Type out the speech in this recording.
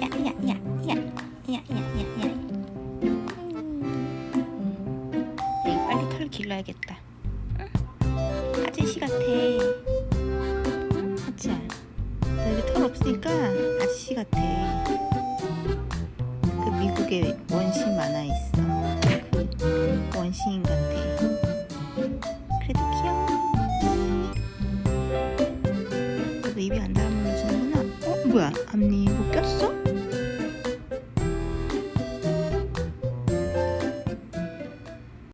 야야야야야야야야 빨리 털 길러야겠다 응? 아저씨 같아 응? 아치야 너 여기 털 없으니까 아저씨 같아 그 미국에 원신 만화 있어 그 원시 친구야 앞니 못 꼈어?